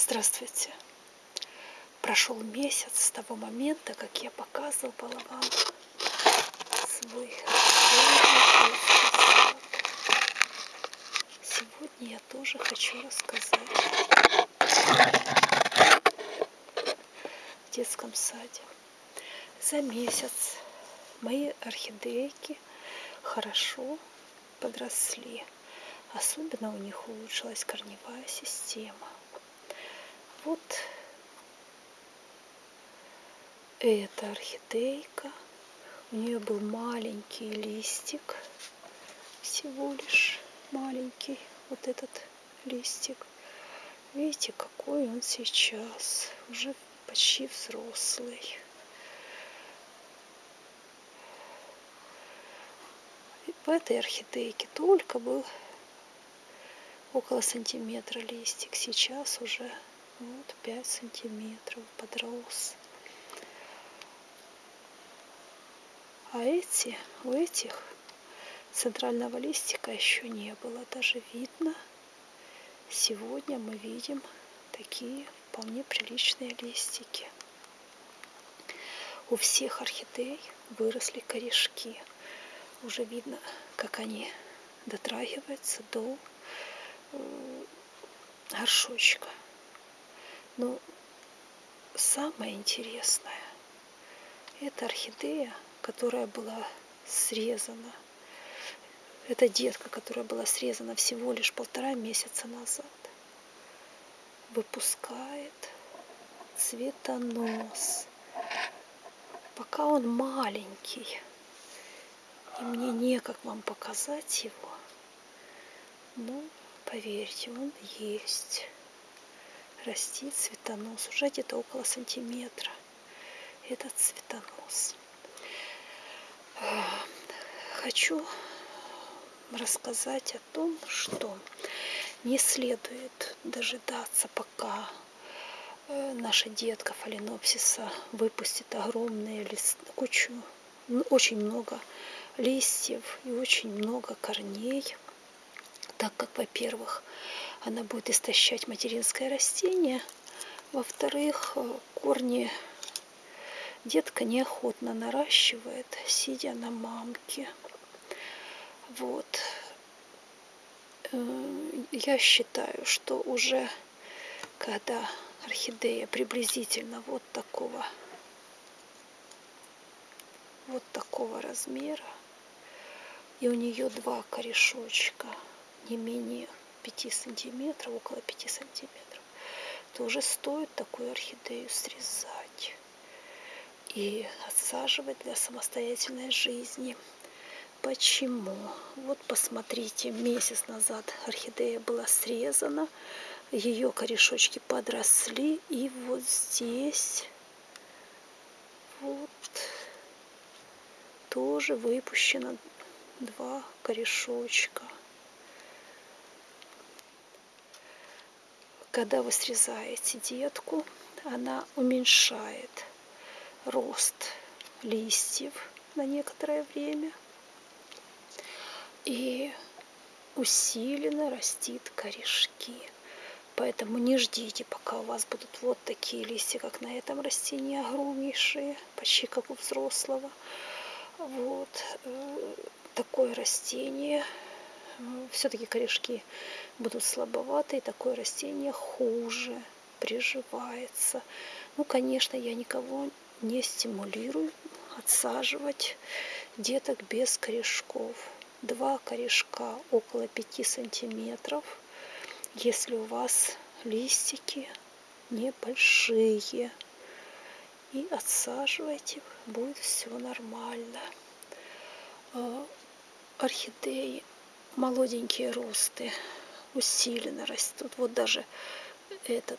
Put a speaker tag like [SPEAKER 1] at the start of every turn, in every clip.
[SPEAKER 1] Здравствуйте! Прошел месяц с того момента, как я показывала вам свой Сегодня я тоже хочу рассказать в детском саде. За месяц мои орхидейки хорошо подросли. Особенно у них улучшилась корневая система. Вот эта орхидейка. У нее был маленький листик, всего лишь маленький вот этот листик. Видите, какой он сейчас, уже почти взрослый. В этой орхидейке только был около сантиметра листик. Сейчас уже вот 5 сантиметров подрос. А эти, у этих центрального листика еще не было. Даже видно, сегодня мы видим такие вполне приличные листики. У всех орхидей выросли корешки. Уже видно, как они дотрагиваются до э, горшочка. Но самое интересное, это орхидея, которая была срезана. Это детка, которая была срезана всего лишь полтора месяца назад. Выпускает цветонос. Пока он маленький, и мне некак вам показать его, но поверьте, он есть растит цветонос. Уже где-то около сантиметра. Этот цветонос. Хочу рассказать о том что не следует дожидаться пока э, наша детка фаленопсиса выпустит огромные лист, кучу, очень много листьев и очень много корней, так как, во-первых, она будет истощать материнское растение. Во-вторых, э, корни детка неохотно наращивает, сидя на мамке. Вот. Э, я считаю, что уже когда орхидея приблизительно вот такого вот такого размера и у нее два корешочка не менее 5 сантиметров, около 5 сантиметров, то уже стоит такую орхидею срезать и отсаживать для самостоятельной жизни. Почему? Вот посмотрите, месяц назад орхидея была срезана, ее корешочки подросли, и вот здесь вот тоже выпущено два корешочка. Когда вы срезаете детку, она уменьшает рост листьев на некоторое время и усиленно растит корешки. Поэтому не ждите, пока у вас будут вот такие листья, как на этом растении, огромнейшие, почти как у взрослого. Вот э, такое растение все-таки корешки будут слабоватые, такое растение хуже приживается. Ну, конечно, я никого не стимулирую отсаживать деток без корешков. Два корешка около 5 сантиметров, если у вас листики небольшие. И отсаживайте, будет все нормально. А, орхидеи молоденькие росты усиленно растут. Вот даже этот,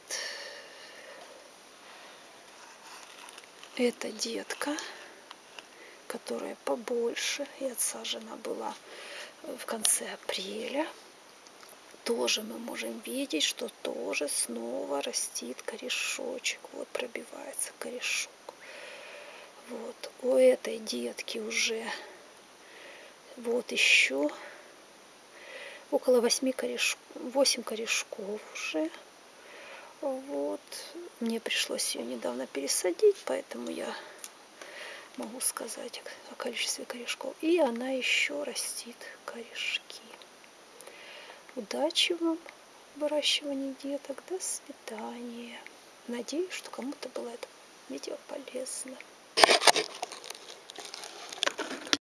[SPEAKER 1] эта детка, которая побольше и отсажена была в конце апреля, тоже мы можем видеть, что тоже снова растит корешочек. Вот пробивается корешок. Вот у этой детки уже вот еще около 8 корешков, 8 корешков уже. Вот. Мне пришлось ее недавно пересадить, поэтому я могу сказать о количестве корешков. И она еще растит корешки. Удачи вам в выращивании деток. До свидания. Надеюсь, что кому-то было это видео полезно.